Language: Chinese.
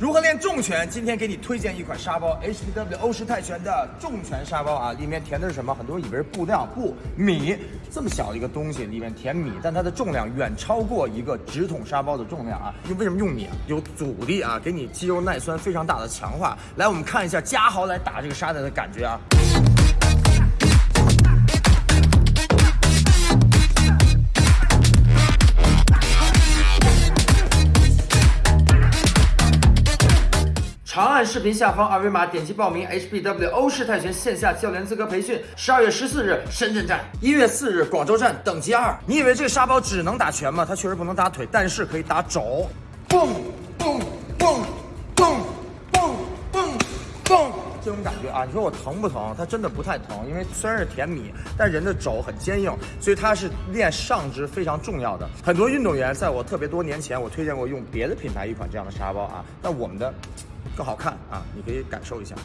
如何练重拳？今天给你推荐一款沙包，HPW 欧式泰拳的重拳沙包啊，里面填的是什么？很多人以为是布料，布，米，这么小的一个东西里面填米，但它的重量远超过一个直筒沙包的重量啊。因为什么用米啊？有阻力啊，给你肌肉耐酸非常大的强化。来，我们看一下嘉豪来打这个沙袋的感觉啊。长按视频下方二维码点击报名 HBW 欧式泰拳线下教练资格培训，十二月十四日深圳站，一月四日广州站，等级二。你以为这个沙包只能打拳吗？它确实不能打腿，但是可以打肘，蹦蹦蹦蹦蹦蹦蹦，这种感觉啊，你说我疼不疼？它真的不太疼，因为虽然是甜米，但人的肘很坚硬，所以它是练上肢非常重要的。很多运动员在我特别多年前，我推荐过用别的品牌一款这样的沙包啊，但我们的。更好看啊！你可以感受一下。